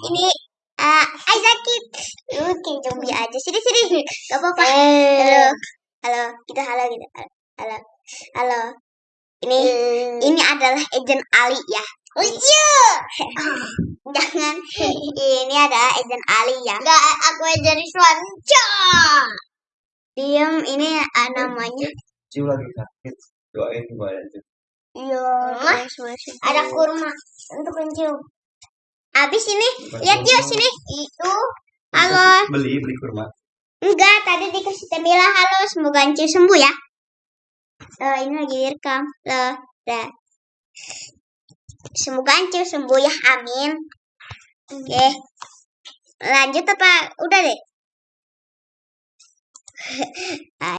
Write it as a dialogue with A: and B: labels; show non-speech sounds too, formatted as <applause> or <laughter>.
A: ini uh, Ay sakit. Lu kayak zombie aja. Sini sini. Gak apa-apa.
B: Eh.
A: Halo. Halo. Kita halo gitu. Halo. Halo. Ini ini adalah agent Ali ya.
B: Lucu. <laughs>
A: Jangan. Ini adalah agent Ali ya.
B: Enggak, aku aja Rizwan.
A: Diam. Ini uh, namanya.
C: Ciu lagi sakit. Doain gue aja.
A: Iya.
B: Ada kurma untuk kencing.
A: Abis ini. Lihat yuk sini.
B: Itu
A: Halo.
C: Beli, beli kurma.
A: Enggak, tadi dikasih Temila halo, semoga Ancu sembuh ya. Eh, ini lagi direkam. Loh, dah. Semoga Ancu sembuh ya, amin. Oke. Lanjut apa? Udah deh. <laughs>